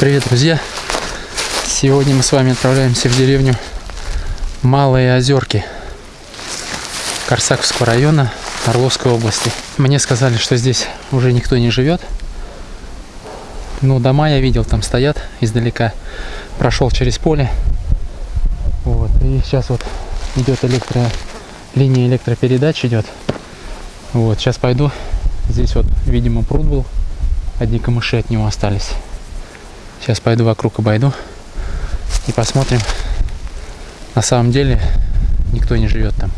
Привет, друзья! Сегодня мы с вами отправляемся в деревню Малые Озерки Корсаковского района Орловской области. Мне сказали, что здесь уже никто не живет. Ну, дома я видел, там стоят издалека. Прошел через поле. Вот. И сейчас вот идет электро... линия электропередач идет. Вот, сейчас пойду. Здесь вот, видимо, пруд был. Одни камыши от него остались. Сейчас пойду вокруг обойду и посмотрим. На самом деле никто не живет там.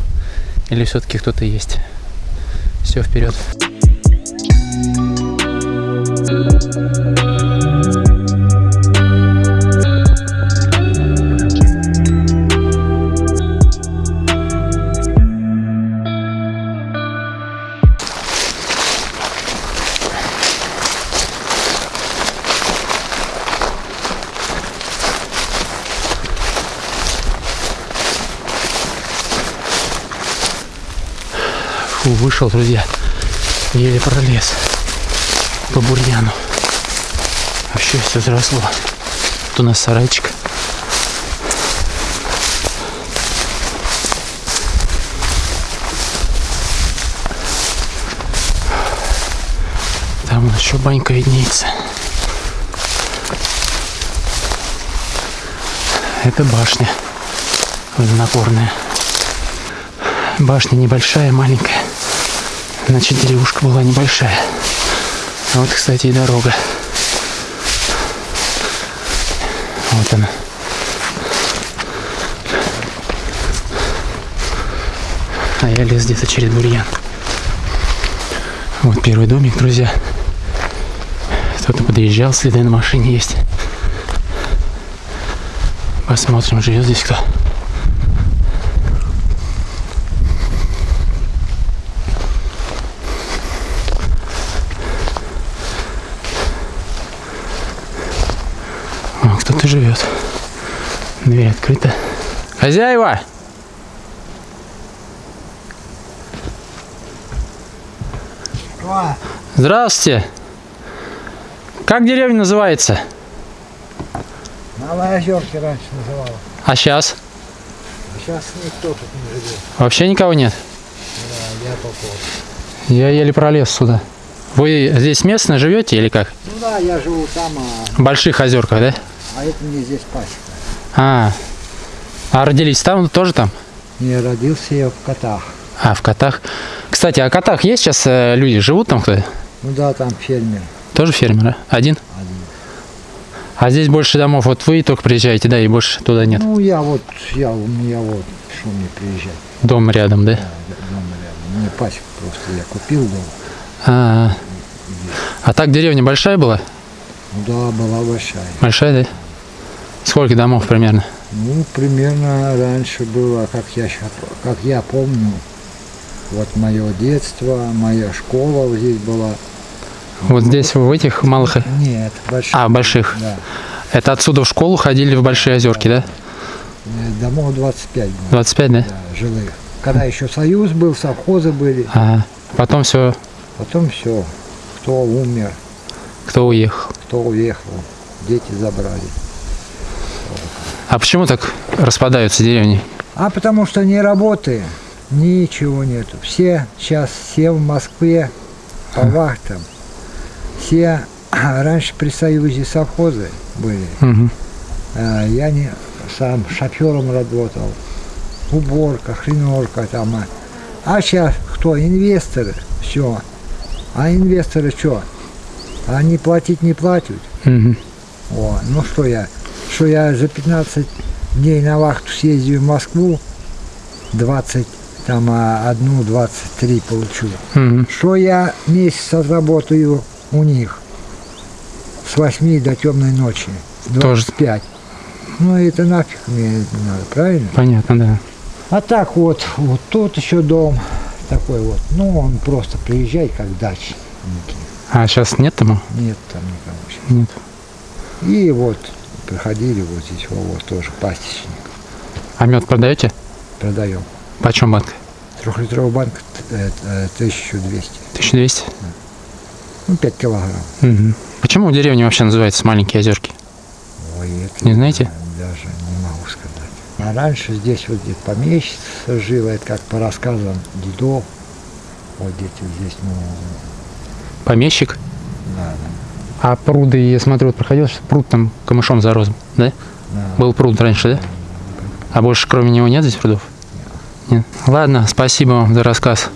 Или все-таки кто-то есть. Все, вперед. Фу, вышел, друзья. Еле пролез по бурьяну. Вообще все заросло. Тут у нас сарайчик. Там еще банька виднеется. Это башня водонапорная. Башня небольшая, маленькая. Значит, деревушка была небольшая. А вот, кстати, и дорога. Вот она. А я лез где-то через бурьян. Вот первый домик, друзья. Кто-то подъезжал, следы на машине есть. Посмотрим, живет здесь кто. О, кто-то живет. Дверь открыта. Хозяева! Здравствуйте! Как деревня называется? Малые озерки раньше называла. А сейчас? А сейчас никто тут не живет. Вообще никого нет? Да, я попал. Я еле пролез сюда. Вы здесь местно живете или как? Ну да, я живу там, а, В Больших озерках, да? А это мне здесь пасека. А, а родились там, тоже там? Не родился я в котах. А, в Котах. Кстати, а в Котах есть сейчас э, люди, живут там кто-то? Ну да, там фермер Тоже фермеры? Один? один. А здесь больше домов, вот вы только приезжаете, да, и больше туда нет. Ну я вот, я, у меня вот, что мне приезжать. Дом рядом, да? Да, дома рядом. Мне пасека просто, я купил дом. А, а так деревня большая была? Ну да, была большая. Большая, да? Сколько домов примерно? Ну, примерно раньше было, как я, как я помню, вот мое детство, моя школа вот здесь была. Вот здесь, в этих малых... Нет, большая. А, больших. Да. Это отсюда в школу ходили в Большие Озерки, да? Э, Домов 25 было, 25, да? да, жилых. Когда еще союз был, совхозы были, Ага. Потом все, потом все. Кто умер, кто уехал. кто уехал, дети забрали. А почему так распадаются деревни? А потому что не работы, ничего нету. Все сейчас, все в Москве по вахтам. Все раньше при Союзе совхозы были. А, Я не сам шофером работал, уборка, хреновка там. а. А сейчас кто? Инвесторы, все. А инвесторы что? Они платить не платят. Мгм. О, ну что я, что я за 15 дней на вахту съездил в Москву, 20, там а, одну, 23 получу. Мгм. Что я месяц отработаю у них с 8 до темной ночи, Тоже. 25. Ну это нафиг мне не надо, правильно? Понятно, да. А так вот, вот тут еще дом такой вот. Ну он просто приезжай как дачники. А сейчас нет там? Нет там никого сейчас. Нет. И вот приходили вот здесь вот, тоже пастичник. А мед продаете? Продаем. Почем банка? Трехлитровый банк э, э, 1200. 1200? Ну, 5 килограмм. Мгм. Почему деревня вообще называется Маленькие Озерки? Ой, это Не знаете? Даже не могу сказать. А раньше здесь вот где-то помещица жила, это как по рассказам дедов. Вот где-то здесь, ну, Помещик. да, А пруды, я смотрю, вот проходил, пруд там камышом зарос, да? да. Был пруд раньше, да? А больше кроме него нет здесь прудов? Нет. Ладно, спасибо вам за рассказ.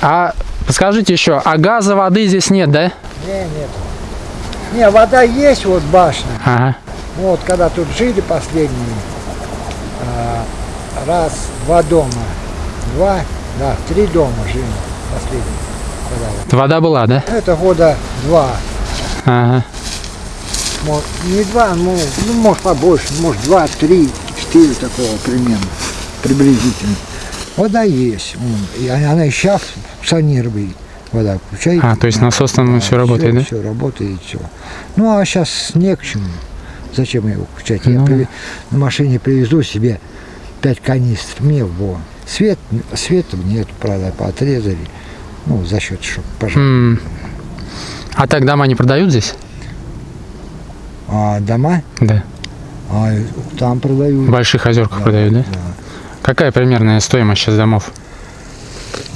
А подскажите еще, а газа, воды здесь нет, да? Не, нет. Не, вода есть, вот башня. Ага. Вот когда тут жили последние, а, раз, два дома, два, да, три дома жили последние. Вода была, да? Это года два, Ага. Не два, ну, ну, может побольше, может два, три, четыре такого примерно, приблизительно. Вода есть, и она и сейчас функционирует. Вода включает. А, то есть насос там всё работает, да? Все работает, все. Ну, а сейчас не к чему. Зачем его включать? Я Ну. приве- на машине привезу себе пять канистр, мне во. Свет, света нет, правда, поотрезали. Ну, за счет, чтобы пожар. М. А так дома не продают здесь? А дома, Да. а, там продают. В больших озерках Да, продают, да? Какая примерная стоимость сейчас домов?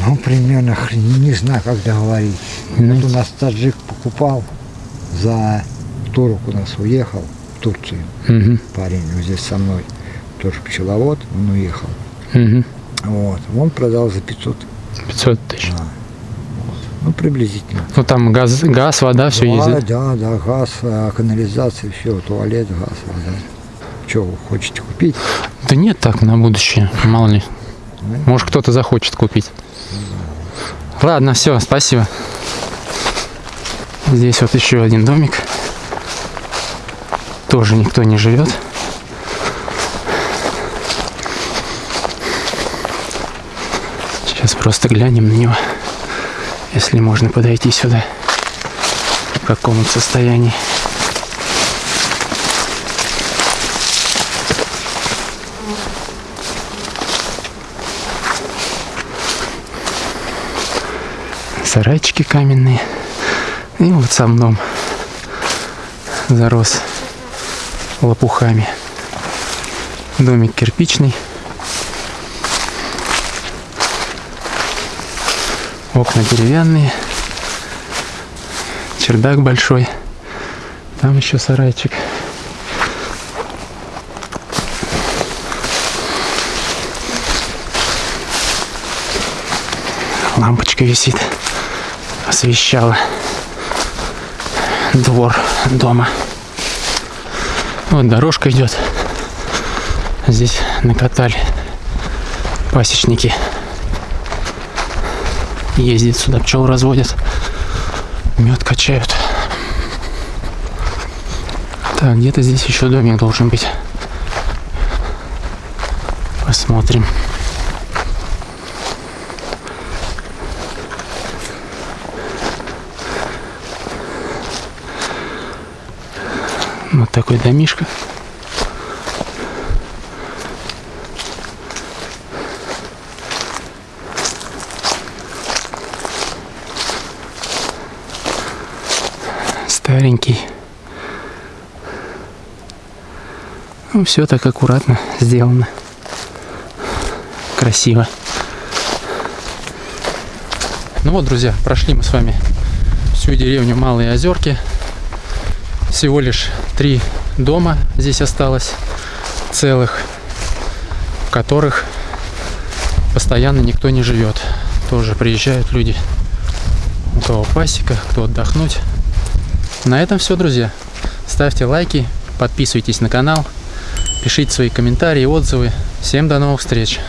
Ну, примерно, хрен- не знаю, как договорить. Ну, Вот у нас таджик покупал, за турок у нас уехал в Турцию. Мгм. Парень вот здесь со мной, тоже пчеловод, он уехал. Мгм. Вот, он продал за 500, 500 тысяч. Ну, приблизительно. Ну там газ, газ вода, все да, да? да, да, газ, а, канализация, все, туалет, газ, вода. Что вы хотите купить? Да нет так на будущее, мало ли. Да. Может кто-то захочет купить. Ладно, все, спасибо. Здесь вот еще один домик. Тоже никто не живет. Сейчас просто глянем на него, если можно подойти сюда. В каком он состоянии. сарайчики каменные. И вот сам дом зарос лопухами. Домик кирпичный. Окна деревянные. Чердак большой. Там еще сарайчик. Лампочка висит освещала двор дома. Вот дорожка идет. Здесь накатали пасечники. Ездят сюда, пчел разводят. Мед качают. Так, где-то здесь еще домик должен быть. Посмотрим. Вот такой домишко. Старенький. Ну, все так аккуратно сделано. Красиво. Ну вот, друзья, прошли мы с вами всю деревню Малые Озерки. Всего лишь три дома здесь осталось целых, в которых постоянно никто не живет. Тоже приезжают люди, у кого пасека, кто отдохнуть. На этом все, друзья. Ставьте лайки, подписывайтесь на канал, пишите свои комментарии, отзывы. Всем до новых встреч!